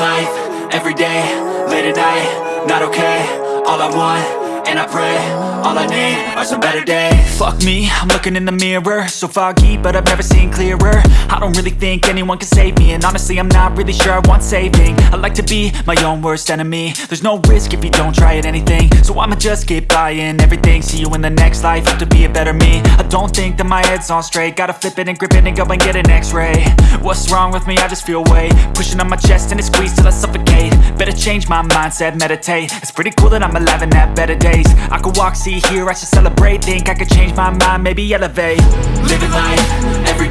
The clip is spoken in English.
life, every day, late at night, not okay All I want, and I pray, all I need are some better days. Fuck me, I'm looking in the mirror. So foggy, but I've never seen clearer. I don't really think anyone can save me. And honestly, I'm not really sure I want saving. I like to be my own worst enemy. There's no risk if you don't try at anything. So I'ma just keep buying everything. See you in the next life, have to be a better me. I don't think that my head's on straight. Gotta flip it and grip it and go and get an x-ray. What's wrong with me? I just feel weight. Pushing on my chest and it squeezes till I suffocate. Better change my mindset, meditate. It's pretty cool that I'm alive and have better days I could walk, see, hear, I should celebrate. Think I could change my mind, maybe elevate. Living life, every